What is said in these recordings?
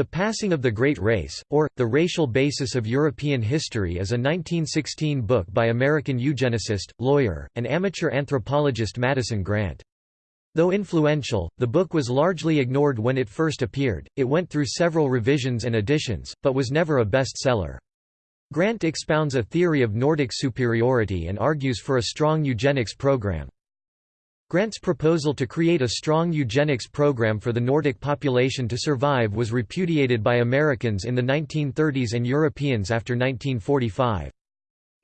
The Passing of the Great Race, or, The Racial Basis of European History is a 1916 book by American eugenicist, lawyer, and amateur anthropologist Madison Grant. Though influential, the book was largely ignored when it first appeared, it went through several revisions and editions, but was never a bestseller. Grant expounds a theory of Nordic superiority and argues for a strong eugenics program. Grant's proposal to create a strong eugenics program for the Nordic population to survive was repudiated by Americans in the 1930s and Europeans after 1945.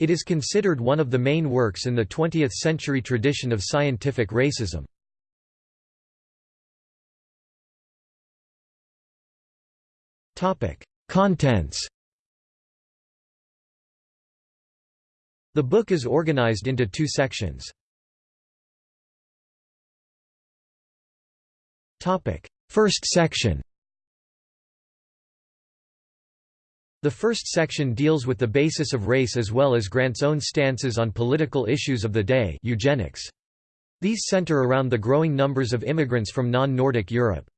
It is considered one of the main works in the 20th-century tradition of scientific racism. Contents The book is organized into two sections. First section The first section deals with the basis of race as well as Grant's own stances on political issues of the day eugenics. These center around the growing numbers of immigrants from non-Nordic Europe.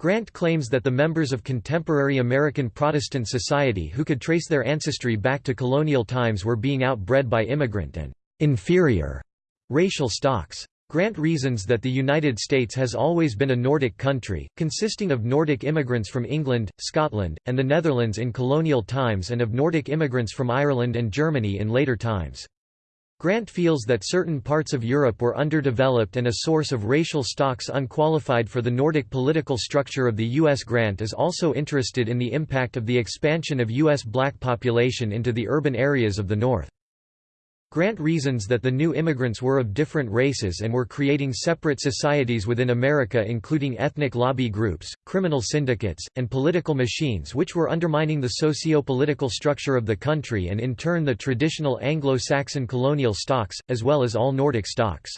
Grant claims that the members of contemporary American Protestant society who could trace their ancestry back to colonial times were being outbred by immigrant and «inferior» racial stocks. Grant reasons that the United States has always been a Nordic country, consisting of Nordic immigrants from England, Scotland, and the Netherlands in colonial times and of Nordic immigrants from Ireland and Germany in later times. Grant feels that certain parts of Europe were underdeveloped and a source of racial stocks unqualified for the Nordic political structure of the U.S. Grant is also interested in the impact of the expansion of U.S. black population into the urban areas of the North. Grant reasons that the new immigrants were of different races and were creating separate societies within America including ethnic lobby groups, criminal syndicates, and political machines which were undermining the socio-political structure of the country and in turn the traditional Anglo-Saxon colonial stocks, as well as all Nordic stocks.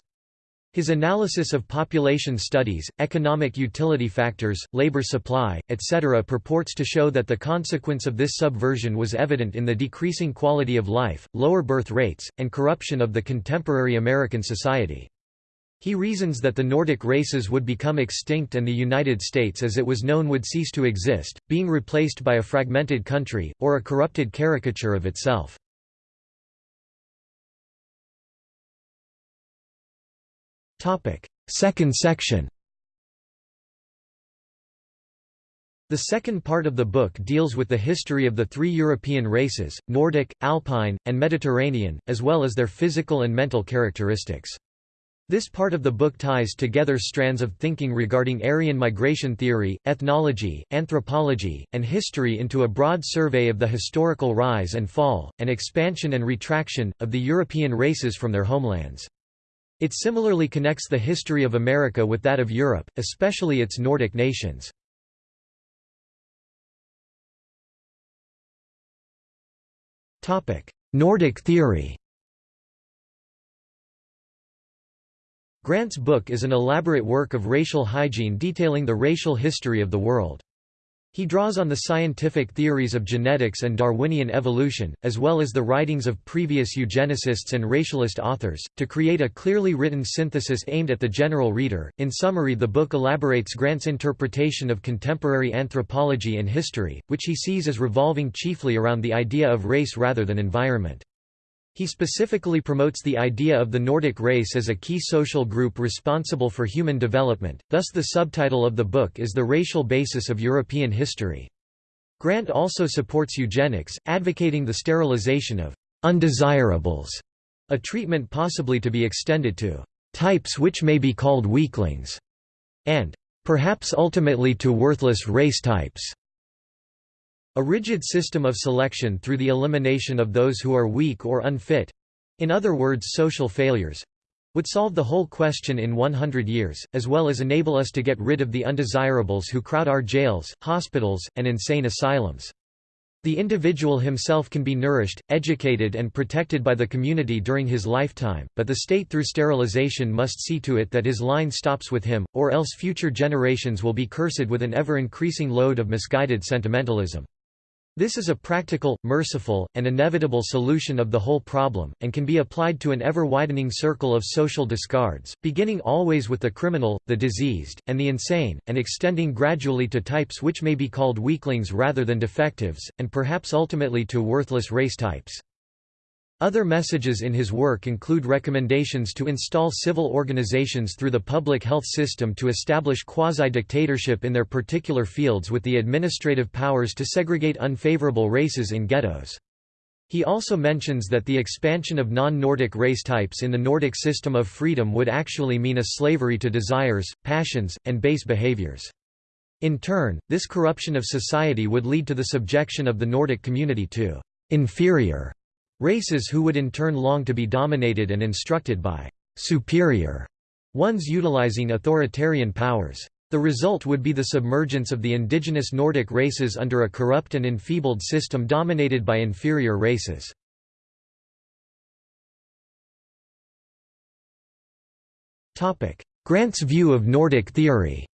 His analysis of population studies, economic utility factors, labor supply, etc. purports to show that the consequence of this subversion was evident in the decreasing quality of life, lower birth rates, and corruption of the contemporary American society. He reasons that the Nordic races would become extinct and the United States as it was known would cease to exist, being replaced by a fragmented country, or a corrupted caricature of itself. Second section The second part of the book deals with the history of the three European races, Nordic, Alpine, and Mediterranean, as well as their physical and mental characteristics. This part of the book ties together strands of thinking regarding Aryan migration theory, ethnology, anthropology, and history into a broad survey of the historical rise and fall, and expansion and retraction, of the European races from their homelands. It similarly connects the history of America with that of Europe, especially its Nordic nations. Nordic theory Grant's book is an elaborate work of racial hygiene detailing the racial history of the world. He draws on the scientific theories of genetics and Darwinian evolution, as well as the writings of previous eugenicists and racialist authors, to create a clearly written synthesis aimed at the general reader. In summary, the book elaborates Grant's interpretation of contemporary anthropology and history, which he sees as revolving chiefly around the idea of race rather than environment. He specifically promotes the idea of the Nordic race as a key social group responsible for human development, thus the subtitle of the book is The Racial Basis of European History. Grant also supports eugenics, advocating the sterilization of undesirables, a treatment possibly to be extended to types which may be called weaklings, and perhaps ultimately to worthless race types. A rigid system of selection through the elimination of those who are weak or unfit—in other words social failures—would solve the whole question in 100 years, as well as enable us to get rid of the undesirables who crowd our jails, hospitals, and insane asylums. The individual himself can be nourished, educated and protected by the community during his lifetime, but the state through sterilization must see to it that his line stops with him, or else future generations will be cursed with an ever-increasing load of misguided sentimentalism. This is a practical, merciful, and inevitable solution of the whole problem, and can be applied to an ever-widening circle of social discards, beginning always with the criminal, the diseased, and the insane, and extending gradually to types which may be called weaklings rather than defectives, and perhaps ultimately to worthless race types. Other messages in his work include recommendations to install civil organizations through the public health system to establish quasi-dictatorship in their particular fields with the administrative powers to segregate unfavorable races in ghettos. He also mentions that the expansion of non-Nordic race types in the Nordic system of freedom would actually mean a slavery to desires, passions, and base behaviors. In turn, this corruption of society would lead to the subjection of the Nordic community to inferior Races who would in turn long to be dominated and instructed by superior ones utilizing authoritarian powers. The result would be the submergence of the indigenous Nordic races under a corrupt and enfeebled system dominated by inferior races. Grant's view of Nordic theory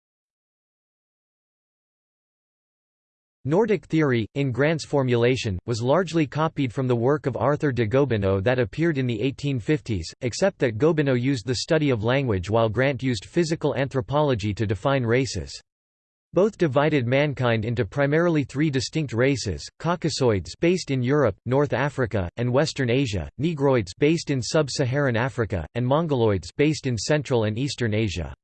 Nordic theory, in Grant's formulation, was largely copied from the work of Arthur de Gobineau that appeared in the 1850s, except that Gobineau used the study of language while Grant used physical anthropology to define races. Both divided mankind into primarily three distinct races: Caucasoids based in Europe, North Africa, and Western Asia, Negroids based in sub-Saharan Africa, and Mongoloids based in Central and Eastern Asia.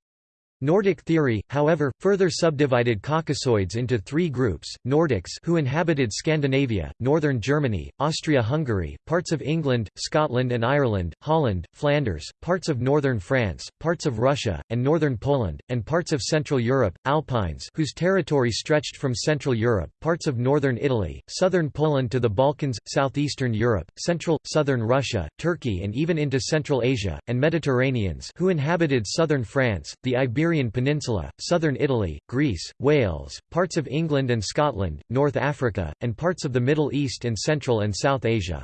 Nordic theory, however, further subdivided Caucasoids into three groups, Nordics who inhabited Scandinavia, northern Germany, Austria-Hungary, parts of England, Scotland and Ireland, Holland, Flanders, parts of northern France, parts of Russia, and northern Poland, and parts of Central Europe, Alpines whose territory stretched from Central Europe, parts of northern Italy, southern Poland to the Balkans, southeastern Europe, central, southern Russia, Turkey and even into Central Asia, and Mediterraneans who inhabited southern France, the Iberian Iberian Peninsula, southern Italy, Greece, Wales, parts of England and Scotland, North Africa, and parts of the Middle East and Central and South Asia.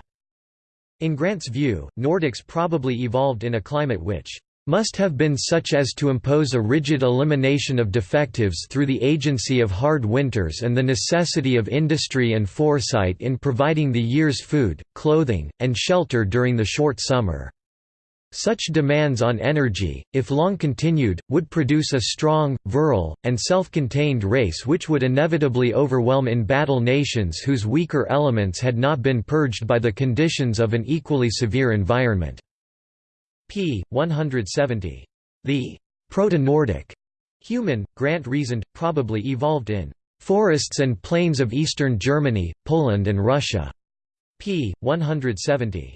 In Grant's view, Nordics probably evolved in a climate which must have been such as to impose a rigid elimination of defectives through the agency of hard winters and the necessity of industry and foresight in providing the year's food, clothing, and shelter during the short summer. Such demands on energy, if long continued, would produce a strong, virile, and self-contained race which would inevitably overwhelm in battle nations whose weaker elements had not been purged by the conditions of an equally severe environment." p. 170. The «proto-Nordic» human, Grant reasoned, probably evolved in «forests and plains of eastern Germany, Poland and Russia» p. 170.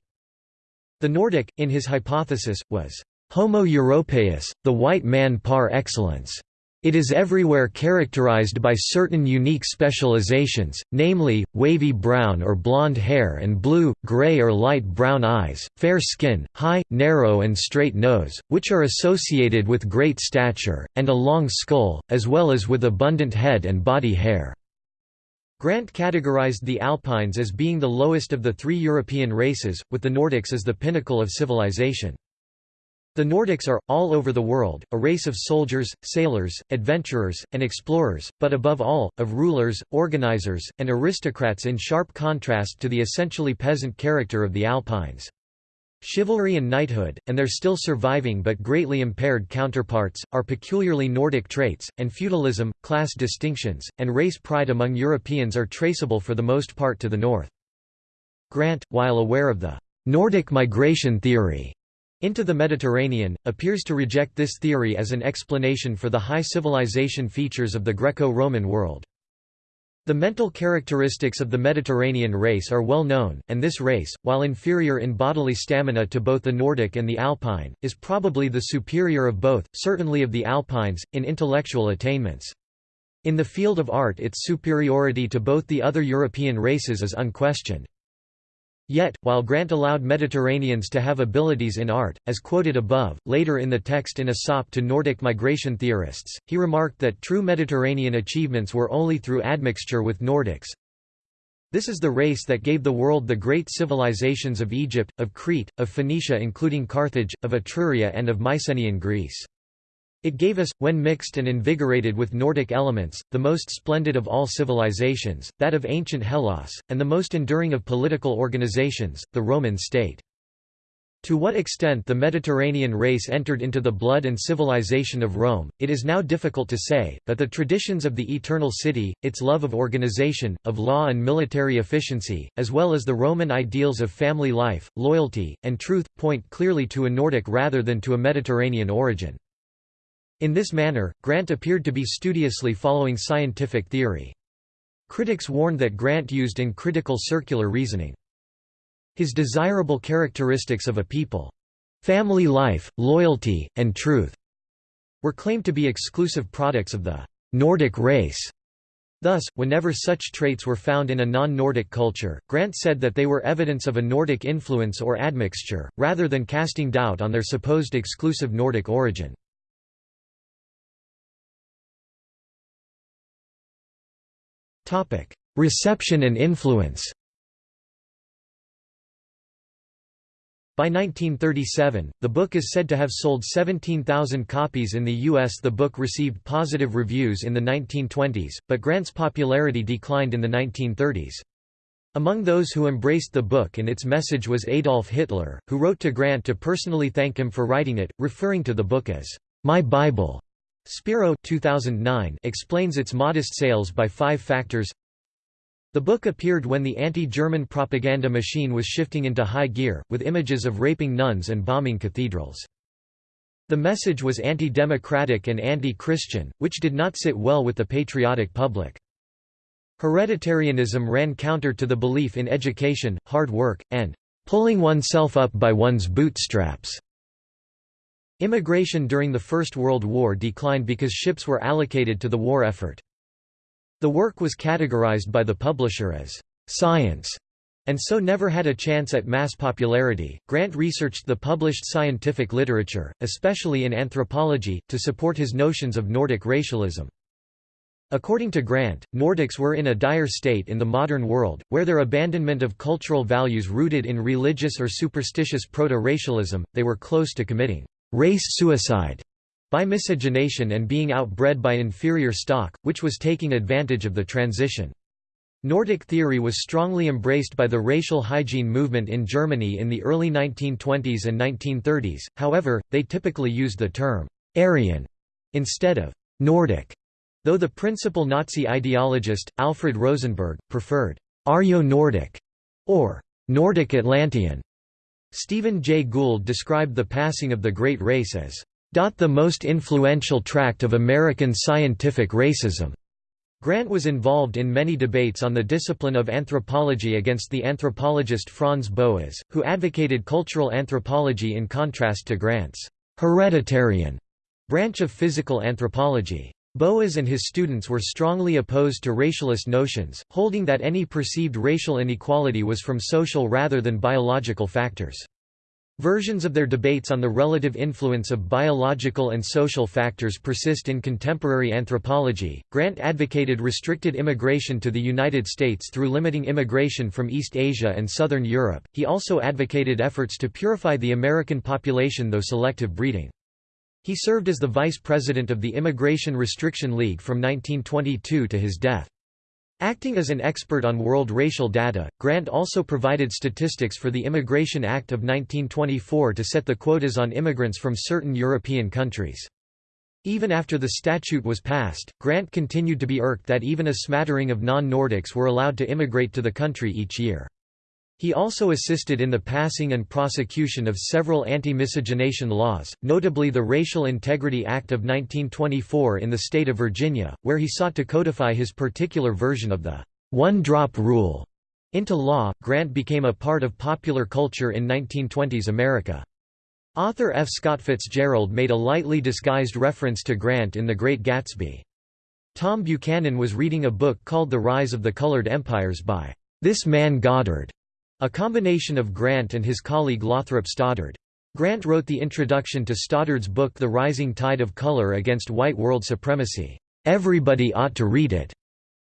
The Nordic, in his hypothesis, was Homo europaeus, the white man par excellence. It is everywhere characterized by certain unique specializations, namely, wavy brown or blonde hair and blue, gray or light brown eyes, fair skin, high, narrow and straight nose, which are associated with great stature, and a long skull, as well as with abundant head and body hair. Grant categorized the Alpines as being the lowest of the three European races, with the Nordics as the pinnacle of civilization. The Nordics are, all over the world, a race of soldiers, sailors, adventurers, and explorers, but above all, of rulers, organizers, and aristocrats in sharp contrast to the essentially peasant character of the Alpines. Chivalry and knighthood, and their still surviving but greatly impaired counterparts, are peculiarly Nordic traits, and feudalism, class distinctions, and race pride among Europeans are traceable for the most part to the north. Grant, while aware of the Nordic migration theory into the Mediterranean, appears to reject this theory as an explanation for the high civilization features of the Greco-Roman world. The mental characteristics of the Mediterranean race are well known, and this race, while inferior in bodily stamina to both the Nordic and the Alpine, is probably the superior of both, certainly of the Alpines, in intellectual attainments. In the field of art its superiority to both the other European races is unquestioned. Yet, while Grant allowed Mediterraneans to have abilities in art, as quoted above, later in the text in a sop to Nordic migration theorists, he remarked that true Mediterranean achievements were only through admixture with Nordics. This is the race that gave the world the great civilizations of Egypt, of Crete, of Phoenicia including Carthage, of Etruria and of Mycenaean Greece. It gave us, when mixed and invigorated with Nordic elements, the most splendid of all civilizations, that of ancient Hellas, and the most enduring of political organizations, the Roman state. To what extent the Mediterranean race entered into the blood and civilization of Rome, it is now difficult to say, but the traditions of the Eternal City, its love of organization, of law and military efficiency, as well as the Roman ideals of family life, loyalty, and truth, point clearly to a Nordic rather than to a Mediterranean origin. In this manner, Grant appeared to be studiously following scientific theory. Critics warned that Grant used in critical circular reasoning. His desirable characteristics of a people, family life, loyalty, and truth, were claimed to be exclusive products of the Nordic race. Thus, whenever such traits were found in a non-Nordic culture, Grant said that they were evidence of a Nordic influence or admixture, rather than casting doubt on their supposed exclusive Nordic origin. Reception and influence By 1937, the book is said to have sold 17,000 copies in the U.S. The book received positive reviews in the 1920s, but Grant's popularity declined in the 1930s. Among those who embraced the book and its message was Adolf Hitler, who wrote to Grant to personally thank him for writing it, referring to the book as, "...my Bible." Spiro 2009 explains its modest sales by five factors The book appeared when the anti-German propaganda machine was shifting into high gear, with images of raping nuns and bombing cathedrals. The message was anti-democratic and anti-Christian, which did not sit well with the patriotic public. Hereditarianism ran counter to the belief in education, hard work, and pulling oneself up by one's bootstraps. Immigration during the First World War declined because ships were allocated to the war effort. The work was categorized by the publisher as science and so never had a chance at mass popularity. Grant researched the published scientific literature, especially in anthropology, to support his notions of Nordic racialism. According to Grant, Nordics were in a dire state in the modern world, where their abandonment of cultural values rooted in religious or superstitious proto-racialism, they were close to committing race suicide by miscegenation and being outbred by inferior stock, which was taking advantage of the transition. Nordic theory was strongly embraced by the racial hygiene movement in Germany in the early 1920s and 1930s, however, they typically used the term «Aryan» instead of «Nordic», though the principal Nazi ideologist, Alfred Rosenberg, preferred «Aryo-Nordic» or «Nordic Atlantean». Stephen Jay Gould described the passing of the Great Race as the most influential tract of American scientific racism. Grant was involved in many debates on the discipline of anthropology against the anthropologist Franz Boas, who advocated cultural anthropology in contrast to Grant's hereditarian branch of physical anthropology. Boas and his students were strongly opposed to racialist notions, holding that any perceived racial inequality was from social rather than biological factors. Versions of their debates on the relative influence of biological and social factors persist in contemporary anthropology. Grant advocated restricted immigration to the United States through limiting immigration from East Asia and Southern Europe. He also advocated efforts to purify the American population through selective breeding. He served as the vice president of the Immigration Restriction League from 1922 to his death. Acting as an expert on world racial data, Grant also provided statistics for the Immigration Act of 1924 to set the quotas on immigrants from certain European countries. Even after the statute was passed, Grant continued to be irked that even a smattering of non-Nordics were allowed to immigrate to the country each year. He also assisted in the passing and prosecution of several anti-miscegenation laws, notably the Racial Integrity Act of 1924 in the state of Virginia, where he sought to codify his particular version of the one-drop rule into law. Grant became a part of popular culture in 1920s America. Author F. Scott Fitzgerald made a lightly disguised reference to Grant in The Great Gatsby. Tom Buchanan was reading a book called The Rise of the Colored Empires by this man Goddard, a combination of Grant and his colleague Lothrop Stoddard. Grant wrote the introduction to Stoddard's book The Rising Tide of Color Against White World Supremacy. Everybody ought to read it.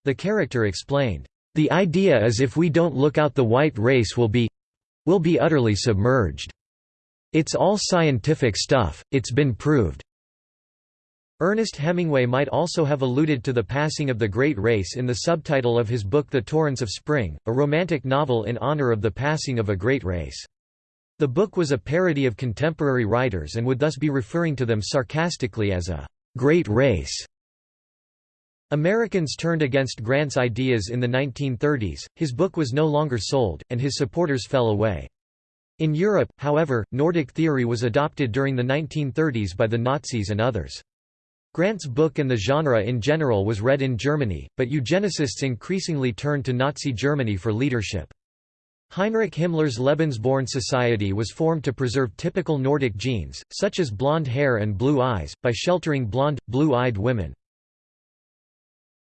The character explained, The idea is if we don't look out the white race will be will be utterly submerged. It's all scientific stuff, it's been proved. Ernest Hemingway might also have alluded to the passing of the Great Race in the subtitle of his book The Torrents of Spring, a romantic novel in honor of the passing of a great race. The book was a parody of contemporary writers and would thus be referring to them sarcastically as a great race. Americans turned against Grant's ideas in the 1930s, his book was no longer sold, and his supporters fell away. In Europe, however, Nordic theory was adopted during the 1930s by the Nazis and others. Grant's book and the genre in general was read in Germany, but eugenicists increasingly turned to Nazi Germany for leadership. Heinrich Himmler's Lebensborn Society was formed to preserve typical Nordic genes, such as blonde hair and blue eyes, by sheltering blonde, blue-eyed women.